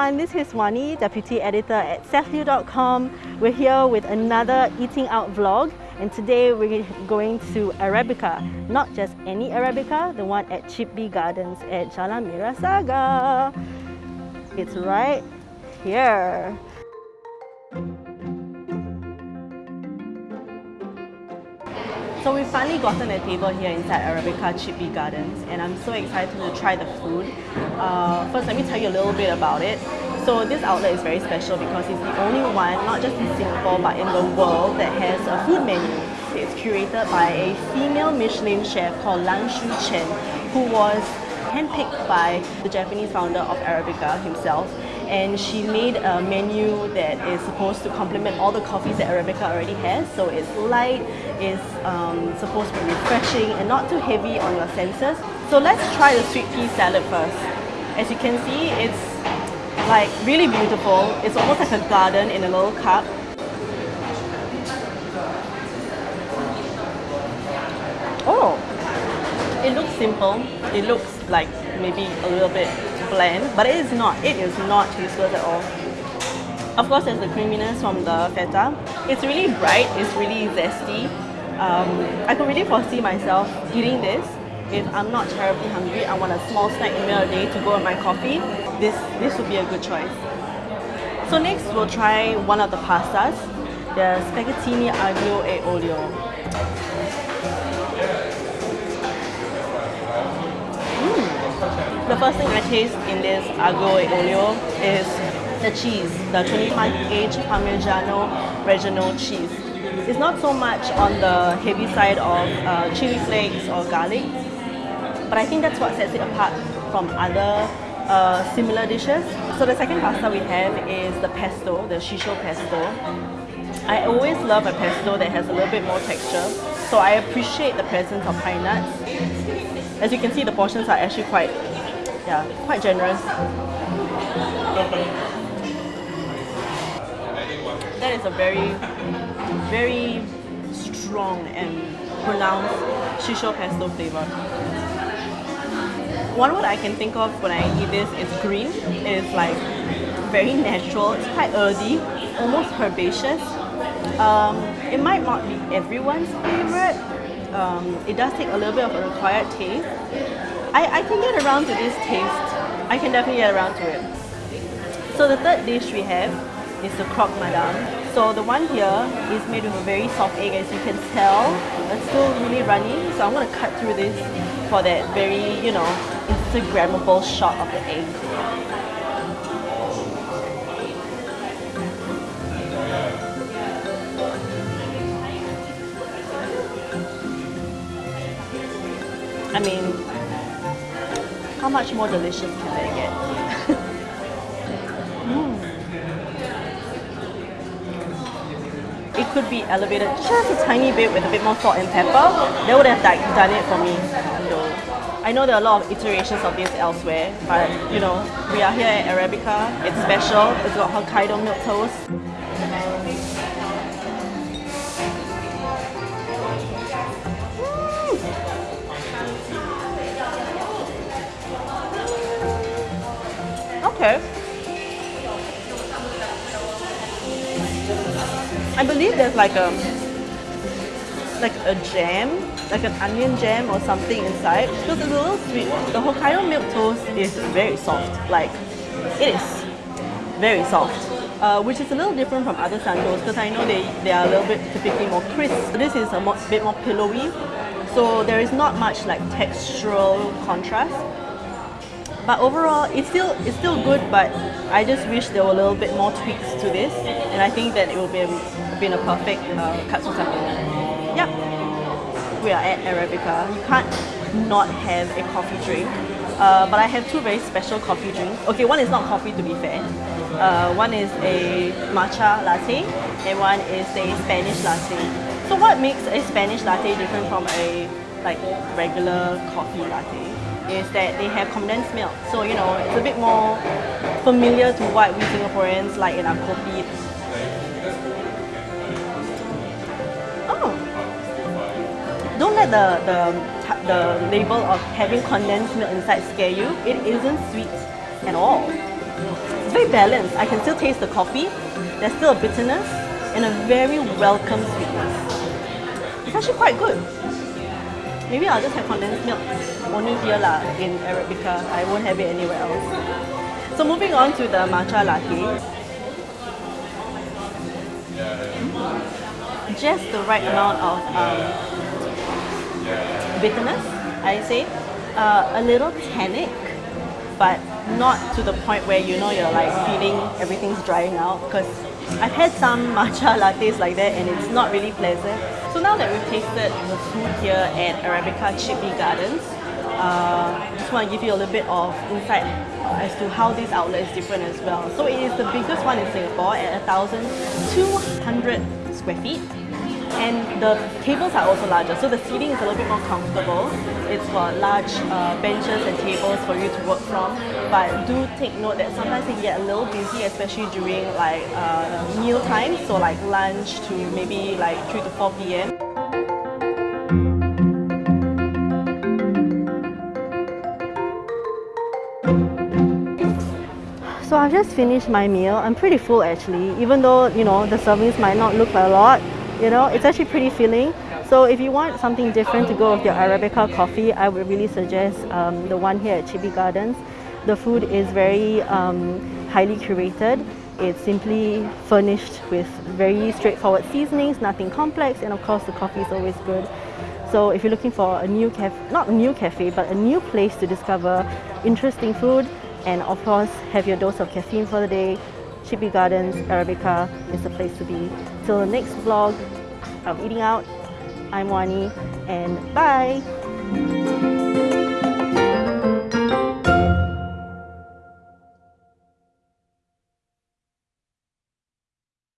everyone, this is Wani, Deputy Editor at SethLui.com. We're here with another Eating Out vlog and today we're going to Arabica. Not just any Arabica, the one at Chip Bee Gardens at Jalan Merah Saga. It's right here. So we've finally gotten a table here inside Arabica Chip Bee Gardens and I'm so excited to try the food. Uh, first, let me tell you a little bit about it. So this outlet is very special because it's the only one, not just in Singapore but in the world that has a food menu. It's curated by a female Michelin chef called Lan Shu Chen who was handpicked by the Japanese founder of Arabica himself and she made a menu that is supposed to complement all the coffees that Arabica already has. So it's light, it's um, supposed to be refreshing and not too heavy on your senses. So let's try the sweet pea salad first. As you can see, it's like really beautiful. It's almost like a garden in a little cup. Oh, it looks simple. It looks like maybe a little bit bland, but it is not. It is not tasteless at all. Of course, there's the creaminess from the feta. It's really bright, it's really zesty. Um, I could really foresee myself eating this if I'm not terribly hungry. I want a small snack in the middle of the day to go with my coffee. This, this would be a good choice. So next, we'll try one of the pastas, the spaghettini aglio e olio. The first thing I taste in this aglio e olio is the cheese, the 25H Parmigiano Reggiano cheese. It's not so much on the heavy side of uh, chili flakes or garlic, but I think that's what sets it apart from other uh, similar dishes. So the second pasta we have is the pesto, the shiso pesto. I always love a pesto that has a little bit more texture, so I appreciate the presence of pine nuts. As you can see, the portions are actually quite yeah, quite generous. That is a very, very strong and pronounced shiso pesto flavor. One word I can think of when I eat this is green. It is like very natural, it's quite earthy, almost herbaceous. Um, it might not be everyone's favorite. Um, it does take a little bit of a required taste, I, I can get around to this taste. I can definitely get around to it. So the third dish we have is the croque madame. So the one here is made with a very soft egg as you can tell. It's still really runny. So I'm going to cut through this for that very, you know, Instagrammable shot of the egg. I mean, how much more delicious can they get? mm. It could be elevated just a tiny bit with a bit more salt and pepper. They would have like, done it for me. I know there are a lot of iterations of this elsewhere, but you know, we are here at Arabica. It's special. It's got Hokkaido milk toast. Okay. I believe there's like a like a jam, like an onion jam or something inside. Because it's a little sweet. The Hokkaido milk toast is very soft. Like it is very soft. Uh, which is a little different from other sandos because I know they, they are a little bit typically more crisp. This is a more, bit more pillowy, so there is not much like textural contrast. But overall, it's still it's still good. But I just wish there were a little bit more tweaks to this, and I think that it would be been a perfect uh, katsu Yeah, we are at Arabica. You can't not have a coffee drink. Uh, but I have two very special coffee drinks. Okay, one is not coffee to be fair. Uh, one is a matcha latte and one is a Spanish latte. So what makes a Spanish latte different from a like regular coffee latte? Is that they have condensed milk. So, you know, it's a bit more familiar to what we Singaporeans like in our coffee. Oh! Don't let the, the, the label of having condensed milk inside scare you. It isn't sweet at all. It's very balanced. I can still taste the coffee. There's still a bitterness and a very welcome sweetness. It's actually quite good. Maybe I'll just have condensed milk only here lah in Arabica. I won't have it anywhere else. So moving on to the matcha latte. Just the right amount of um, bitterness, I say. Uh, a little tannic, but not to the point where you know you're like feeling everything's drying out because I've had some matcha lattes like that and it's not really pleasant. So now that we've tasted the food here at Arabica Chip Bee Gardens, uh, just want to give you a little bit of insight as to how this outlet is different as well. So it is the biggest one in Singapore at 1,200 square feet and the tables are also larger so the seating is a little bit more comfortable it's got large uh, benches and tables for you to work from but do take note that sometimes it get a little busy especially during like uh, meal time so like lunch to maybe like 3 to 4 p.m. So I've just finished my meal. I'm pretty full actually, even though, you know, the servings might not look like a lot you know, it's actually pretty filling. So if you want something different to go with your Arabica coffee, I would really suggest um, the one here at Chip Bee Gardens. The food is very um, highly curated. It's simply furnished with very straightforward seasonings, nothing complex, and of course the coffee is always good. So if you're looking for a new cafe, not a new cafe, but a new place to discover interesting food, and of course have your dose of caffeine for the day, Chip Bee Gardens Arabica is the place to be. Till the next vlog of Eating Out, I'm Wani and bye!